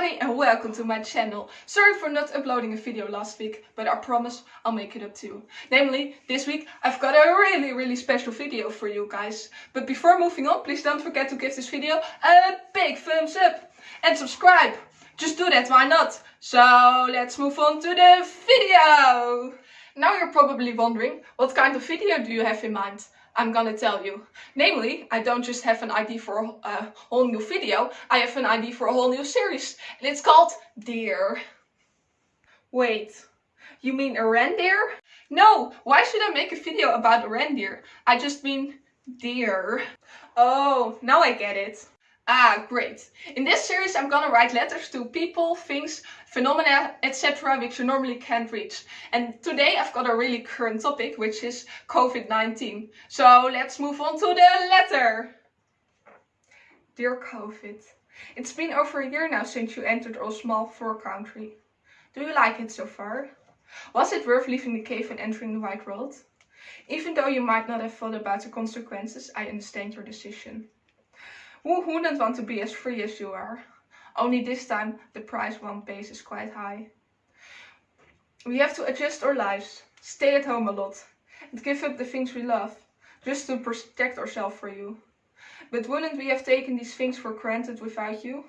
everybody and welcome to my channel. Sorry for not uploading a video last week, but I promise I'll make it up too. Namely, this week I've got a really really special video for you guys. But before moving on, please don't forget to give this video a big thumbs up and subscribe. Just do that, why not? So let's move on to the video. Now you're probably wondering, what kind of video do you have in mind? I'm gonna tell you. Namely, I don't just have an idea for a uh, whole new video, I have an idea for a whole new series. And it's called Deer. Wait, you mean a reindeer? No, why should I make a video about a reindeer? I just mean deer. Oh, now I get it. Ah, great. In this series I'm gonna write letters to people, things, phenomena, etc. which you normally can't reach. And today I've got a really current topic, which is COVID-19. So let's move on to the letter. Dear COVID, it's been over a year now since you entered our small fur country. Do you like it so far? Was it worth leaving the cave and entering the wide world? Even though you might not have thought about the consequences, I understand your decision. Who wouldn't want to be as free as you are? Only this time the price one pays is quite high. We have to adjust our lives, stay at home a lot, and give up the things we love, just to protect ourselves for you. But wouldn't we have taken these things for granted without you?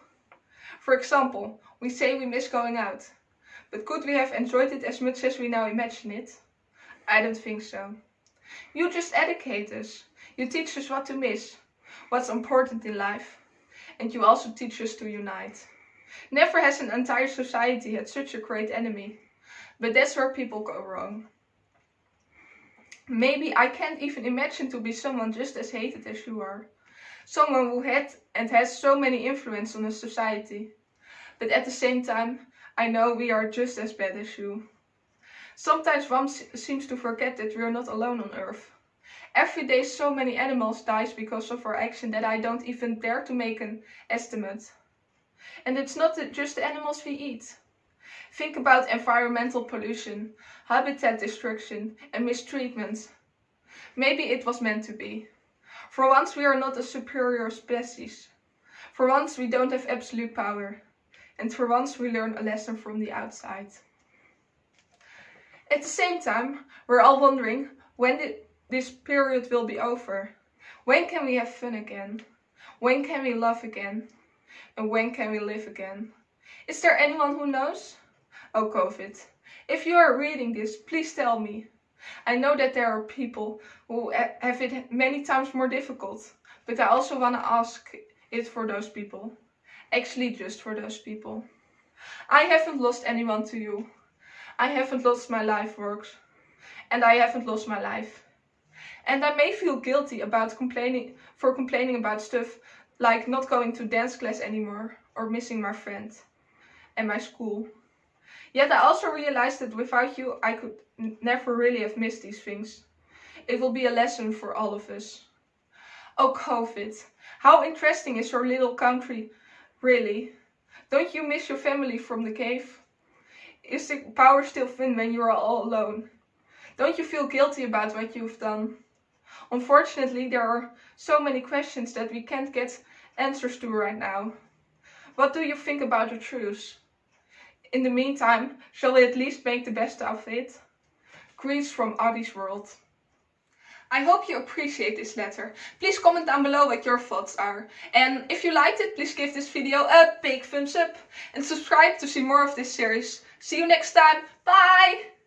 For example, we say we miss going out. But could we have enjoyed it as much as we now imagine it? I don't think so. You just educate us. You teach us what to miss, what's important in life. And you also teach us to unite. Never has an entire society had such a great enemy. But that's where people go wrong. Maybe I can't even imagine to be someone just as hated as you are. Someone who had and has so many influence on a society. But at the same time, I know we are just as bad as you. Sometimes one seems to forget that we are not alone on earth. Every day so many animals dies because of our action that I don't even dare to make an estimate. And it's not just the animals we eat. Think about environmental pollution, habitat destruction and mistreatment. Maybe it was meant to be. For once we are not a superior species. For once we don't have absolute power. And for once we learn a lesson from the outside. At the same time, we're all wondering when did this period will be over. When can we have fun again? When can we love again? And when can we live again? Is there anyone who knows? Oh COVID, if you are reading this, please tell me. I know that there are people who have it many times more difficult, but I also want to ask it for those people. Actually just for those people. I haven't lost anyone to you. I haven't lost my life works. And I haven't lost my life. And I may feel guilty about complaining for complaining about stuff like not going to dance class anymore or missing my friend and my school. Yet I also realized that without you I could never really have missed these things. It will be a lesson for all of us. Oh COVID, how interesting is your little country really? Don't you miss your family from the cave? Is the power still thin when you are all alone? Don't you feel guilty about what you've done? Unfortunately, there are so many questions that we can't get answers to right now. What do you think about the truth? In the meantime, shall we at least make the best of it? Greetings from Audie's world. I hope you appreciate this letter. Please comment down below what your thoughts are. And if you liked it, please give this video a big thumbs up. And subscribe to see more of this series. See you next time. Bye!